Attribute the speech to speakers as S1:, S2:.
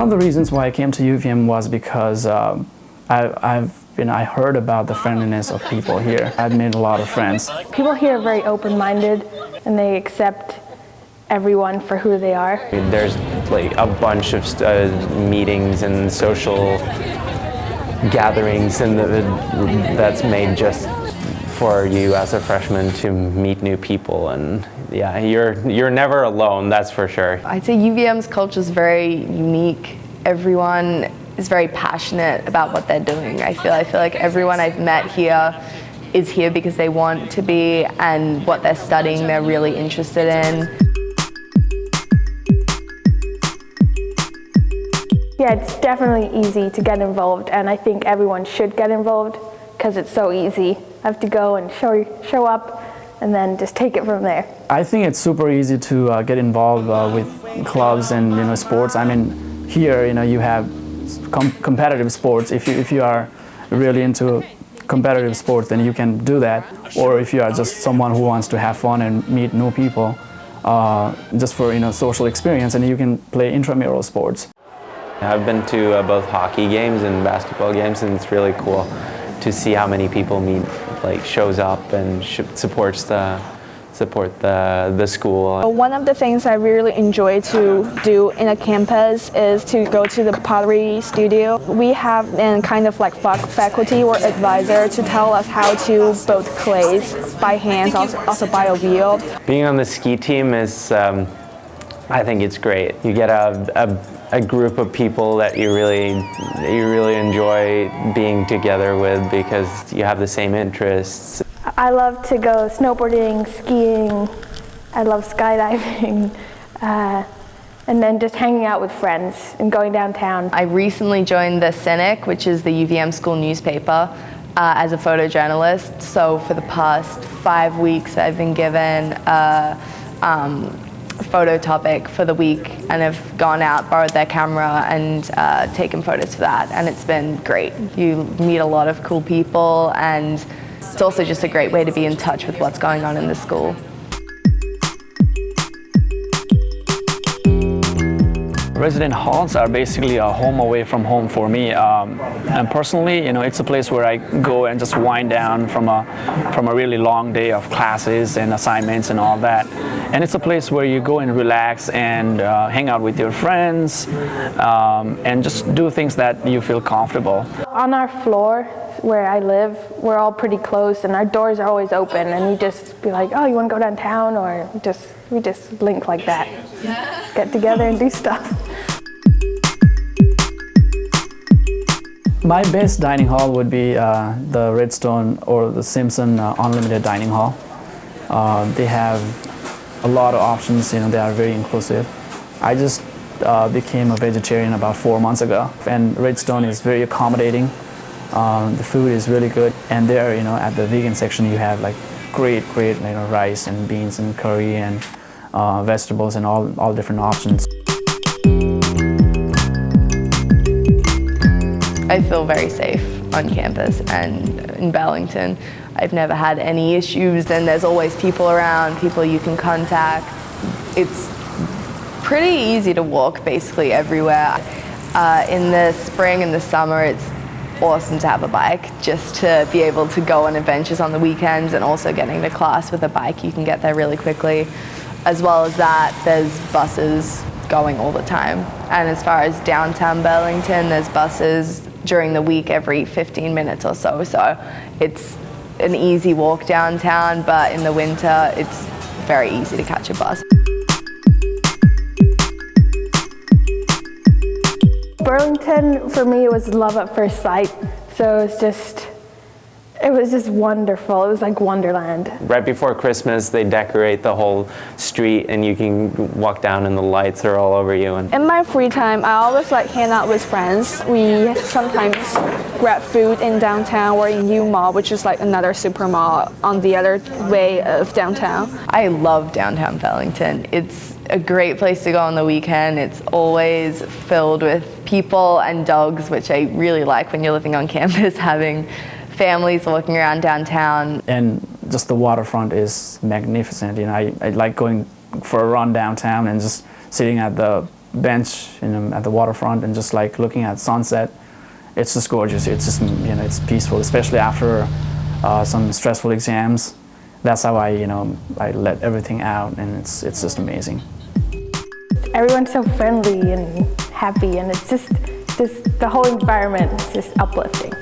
S1: One of the reasons why I came to UVM was because um, I, I've been, I heard about the friendliness of people here. I've made a lot of friends.
S2: People here are very open-minded and they accept everyone for who they are.
S3: There's like a bunch of uh, meetings and social gatherings and that's made just for you as a freshman to meet new people and yeah, you're, you're never alone, that's for sure.
S4: I'd say UVM's culture is very unique. Everyone is very passionate about what they're doing. I feel, I feel like everyone I've met here is here because they want to be and what they're studying they're really interested in.
S2: Yeah, it's definitely easy to get involved and I think everyone should get involved because it's so easy. I have to go and show, show up and then just take it from there.
S1: I think it's super easy to uh, get involved uh, with clubs and you know sports. I mean, here you know you have com competitive sports. If you if you are really into competitive sports, then you can do that. Or if you are just someone who wants to have fun and meet new people, uh, just for you know social experience, and you can play intramural sports.
S3: I've been to uh, both hockey games and basketball games, and it's really cool to see how many people meet, like shows up and supports the support the, the school.
S5: One of the things I really enjoy to do in a campus is to go to the pottery studio. We have a kind of like faculty or advisor to tell us how to build clays by hands, also, also by a wheel.
S3: Being on the ski team is, um, I think it's great. You get a, a a group of people that you really you really enjoy being together with because you have the same interests.
S2: I love to go snowboarding, skiing, I love skydiving, uh, and then just hanging out with friends and going downtown.
S4: I recently joined the Cynic, which is the UVM school newspaper, uh, as a photojournalist. So for the past five weeks I've been given a um, photo topic for the week and have gone out, borrowed their camera and uh, taken photos for that and it's been great. You meet a lot of cool people and it's also just a great way to be in touch with what's going on in the school.
S1: Resident halls are basically a home away from home for me. Um, and personally, you know, it's a place where I go and just wind down from a, from a really long day of classes and assignments and all that. And it's a place where you go and relax and uh, hang out with your friends um, and just do things that you feel comfortable.
S2: On our floor, where I live, we're all pretty close and our doors are always open and you just be like, oh, you want to go downtown? Or just we just link like that. Get together and do stuff.
S1: My best dining hall would be uh, the Redstone or the Simpson uh, Unlimited Dining Hall. Uh, they have a lot of options, you know, they are very inclusive. I just uh, became a vegetarian about four months ago and Redstone is very accommodating. Um, the food is really good and there, you know, at the vegan section you have like great, great, you know, rice and beans and curry and uh, vegetables and all, all different options.
S4: I feel very safe on campus and in Burlington. I've never had any issues and there's always people around, people you can contact. It's pretty easy to walk basically everywhere. Uh, in the spring and the summer it's awesome to have a bike just to be able to go on adventures on the weekends and also getting to class with a bike you can get there really quickly. As well as that, there's buses going all the time. And as far as downtown Burlington, there's buses during the week every 15 minutes or so. So it's an easy walk downtown, but in the winter, it's very easy to catch a bus.
S2: Burlington, for me, was love at first sight. So it was just it was just wonderful. It was like Wonderland.
S3: Right before Christmas, they decorate the whole street and you can walk down and the lights are all over you. And
S5: In my free time, I always like hang out with friends. We sometimes grab food in downtown or in U Mall, which is like another super mall on the other way of downtown.
S4: I love downtown Burlington. It's a great place to go on the weekend. It's always filled with people and dogs, which I really like when you're living on campus, having families walking around downtown.
S1: And just the waterfront is magnificent. You know, I, I like going for a run downtown and just sitting at the bench you know, at the waterfront and just like looking at sunset. It's just gorgeous. It's just you know it's peaceful, especially after uh, some stressful exams. That's how I you know I let everything out, and it's it's just amazing.
S2: Everyone's so friendly and happy, and it's just, just the whole environment is just uplifting.